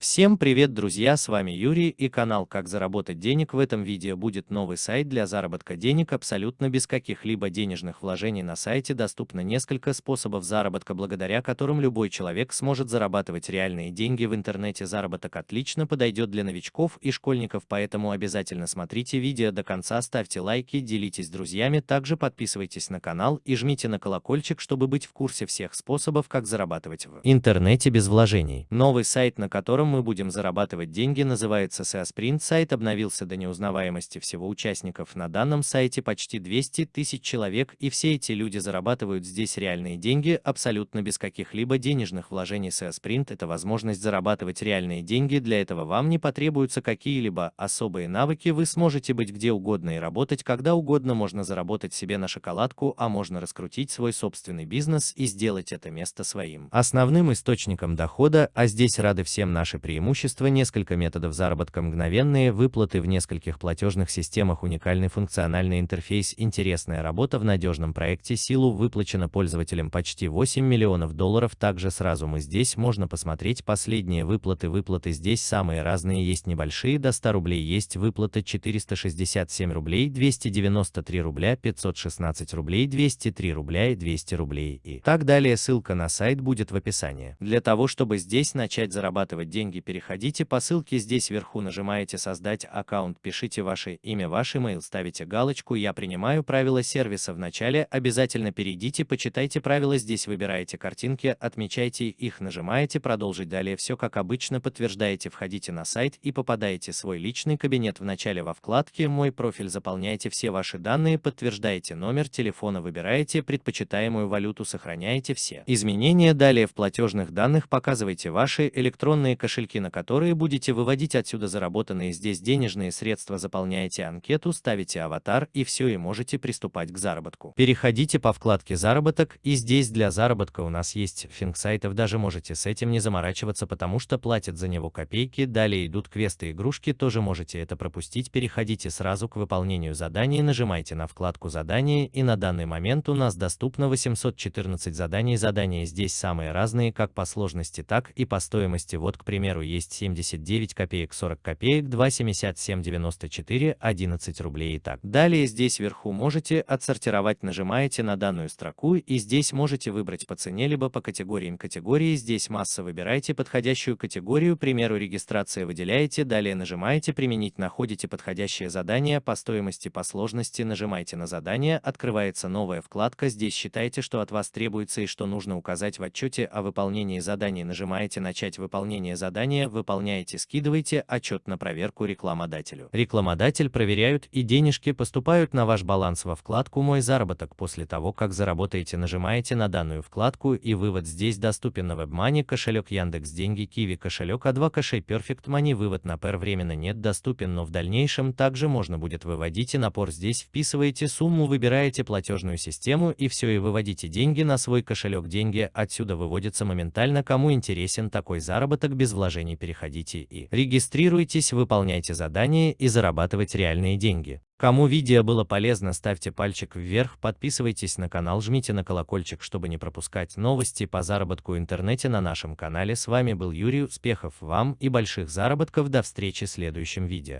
Всем привет, друзья, с вами Юрий и канал Как заработать денег. В этом видео будет новый сайт для заработка денег абсолютно без каких-либо денежных вложений. На сайте доступно несколько способов заработка, благодаря которым любой человек сможет зарабатывать реальные деньги в интернете. Заработок отлично подойдет для новичков и школьников, поэтому обязательно смотрите видео до конца, ставьте лайки, делитесь с друзьями, также подписывайтесь на канал и жмите на колокольчик, чтобы быть в курсе всех способов, как зарабатывать в интернете без вложений. Новый сайт, на котором мы будем зарабатывать деньги, называется SEO Sprint. Сайт обновился до неузнаваемости всего участников. На данном сайте почти 200 тысяч человек, и все эти люди зарабатывают здесь реальные деньги абсолютно без каких-либо денежных вложений. SEO Sprint – это возможность зарабатывать реальные деньги. Для этого вам не потребуются какие-либо особые навыки. Вы сможете быть где угодно и работать когда угодно. Можно заработать себе на шоколадку, а можно раскрутить свой собственный бизнес и сделать это место своим основным источником дохода, а здесь рады всем наши преимущества, несколько методов заработка, мгновенные выплаты в нескольких платежных системах, уникальный функциональный интерфейс, интересная работа в надежном проекте, силу выплачено пользователям почти 8 миллионов долларов. Также сразу мы здесь можно посмотреть последние выплаты. Выплаты здесь самые разные, есть небольшие до 100 рублей, есть выплата 467 рублей, 293 рубля, 516 рублей, 203 рубля и 200 рублей и так далее. Ссылка на сайт будет в описании. Для того, чтобы здесь начать зарабатывать деньги, деньги переходите по ссылке здесь вверху нажимаете создать аккаунт пишите ваше имя ваш email ставите галочку я принимаю правила сервиса. В начале обязательно перейдите почитайте правила здесь выбираете картинки отмечайте их нажимаете продолжить далее все как обычно подтверждаете входите на сайт и попадаете в свой личный кабинет. В начале во вкладке мой профиль заполняете все ваши данные подтверждаете номер телефона выбираете предпочитаемую валюту сохраняете все изменения. Далее в платежных данных показывайте ваши электронные кошельки кошельки, на которые будете выводить отсюда заработанные здесь денежные средства, заполняете анкету, ставите аватар и все и можете приступать к заработку. Переходите по вкладке «Заработок» и здесь для заработка у нас есть финг сайтов, даже можете с этим не заморачиваться, потому что платят за него копейки, далее идут квесты игрушки, тоже можете это пропустить, переходите сразу к выполнению заданий, нажимайте на вкладку «Задания» и на данный момент у нас доступно 814 заданий, задания здесь самые разные как по сложности, так и по стоимости, вот к примеру примеру, есть 79 копеек 40 копеек, 2,7794, 11 рублей и так. Далее здесь вверху можете отсортировать, нажимаете на данную строку и здесь можете выбрать по цене либо по категориям категории. Здесь масса выбирайте подходящую категорию, к примеру, регистрация выделяете, далее нажимаете применить, находите подходящее задание по стоимости, по сложности, нажимаете на задание, открывается новая вкладка, здесь считайте, что от вас требуется и что нужно указать в отчете о выполнении заданий, нажимаете начать выполнение задания задание выполняете, скидывайте отчет на проверку рекламодателю. Рекламодатель проверяют и денежки поступают на ваш баланс во вкладку «Мой заработок». После того, как заработаете, нажимаете на данную вкладку и вывод здесь доступен на WebMoney, кошелек Яндекс Деньги, Kiwi кошелек, А2 кошелек Perfect Money. Вывод на PER временно нет доступен, но в дальнейшем также можно будет выводить и напор здесь вписываете сумму, выбираете платежную систему и все и выводите деньги на свой кошелек. Деньги отсюда выводятся моментально. Кому интересен такой заработок без вложений приложений переходите и регистрируйтесь, выполняйте задания и зарабатывать реальные деньги. Кому видео было полезно, ставьте пальчик вверх, подписывайтесь на канал, жмите на колокольчик, чтобы не пропускать новости по заработку в интернете на нашем канале. С вами был Юрий, успехов вам и больших заработков, до встречи в следующем видео.